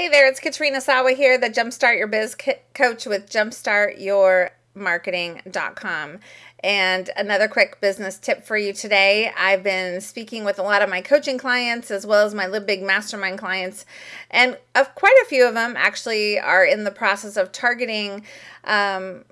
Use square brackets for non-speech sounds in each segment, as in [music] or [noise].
Hey there, it's Katrina Sawa here, the Jumpstart Your Biz coach with jumpstartyourmarketing.com. And another quick business tip for you today. I've been speaking with a lot of my coaching clients as well as my Live Big Mastermind clients, and of quite a few of them actually are in the process of targeting um,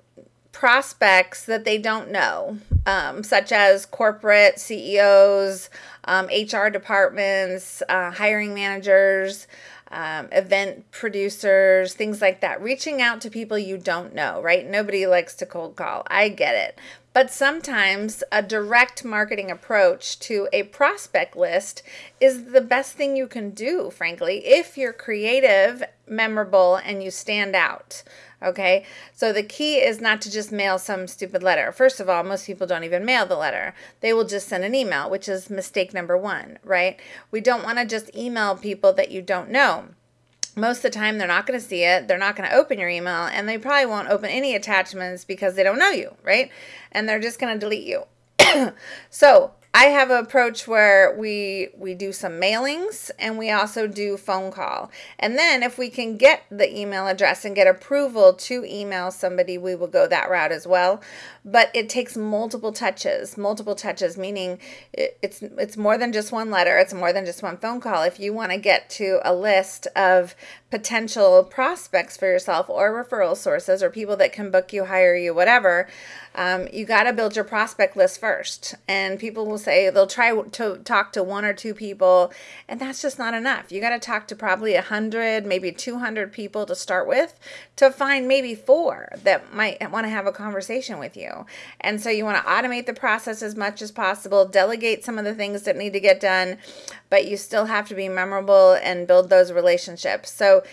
prospects that they don't know, um, such as corporate CEOs, um, HR departments, uh, hiring managers um, event producers, things like that, reaching out to people you don't know, right? Nobody likes to cold call. I get it. But sometimes a direct marketing approach to a prospect list is the best thing you can do, frankly, if you're creative, memorable, and you stand out. Okay, so the key is not to just mail some stupid letter. First of all, most people don't even mail the letter, they will just send an email, which is mistake number one, right? We don't want to just email people that you don't know most of the time they're not going to see it. They're not going to open your email and they probably won't open any attachments because they don't know you right? And they're just going to delete you. [clears throat] So I have an approach where we we do some mailings and we also do phone call. And then if we can get the email address and get approval to email somebody, we will go that route as well. But it takes multiple touches, multiple touches meaning it's it's more than just one letter, it's more than just one phone call. If you want to get to a list of potential prospects for yourself or referral sources or people that can book you, hire you, whatever, um, you got to build your prospect list first. And people will say they'll try to talk to one or two people, and that's just not enough. You got to talk to probably a hundred, maybe 200 people to start with to find maybe four that might want to have a conversation with you. And so you want to automate the process as much as possible, delegate some of the things that need to get done, but you still have to be memorable and build those relationships. So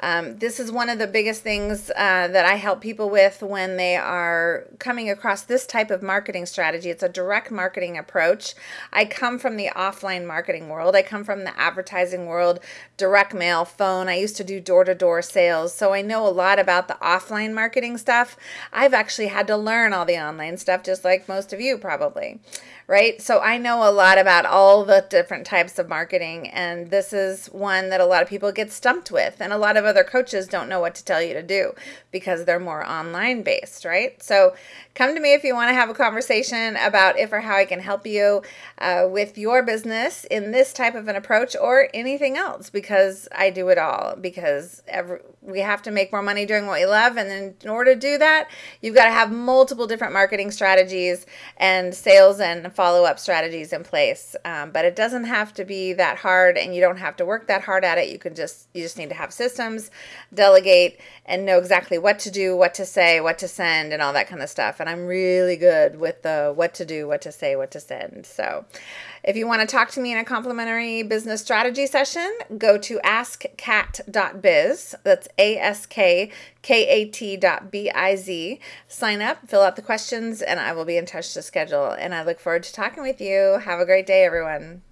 um, this is one of the biggest things uh, that I help people with when they are coming across this type of marketing strategy. It's a direct marketing approach. I come from the offline marketing world, I come from the advertising world, direct mail, phone. I used to do door to door sales, so I know a lot about the offline marketing stuff. I've actually had to learn all the online stuff, just like most of you probably right? So I know a lot about all the different types of marketing, and this is one that a lot of people get stumped with, and a lot of other coaches don't know what to tell you to do because they're more online based, right? So come to me if you want to have a conversation about if or how I can help you uh, with your business in this type of an approach or anything else because I do it all because every, we have to make more money doing what we love, and in order to do that, you've got to have multiple different marketing strategies and sales and follow up strategies in place. Um, but it doesn't have to be that hard, and you don't have to work that hard at it. You can just you just need to have systems, delegate, and know exactly what to do, what to say, what to send, and all that kind of stuff. And I'm really good with the what to do, what to say, what to send. So. If you want to talk to me in a complimentary business strategy session, go to askkat.biz. That's A S K K A T dot B I Z. Sign up, fill out the questions, and I will be in touch to schedule. And I look forward to talking with you. Have a great day, everyone.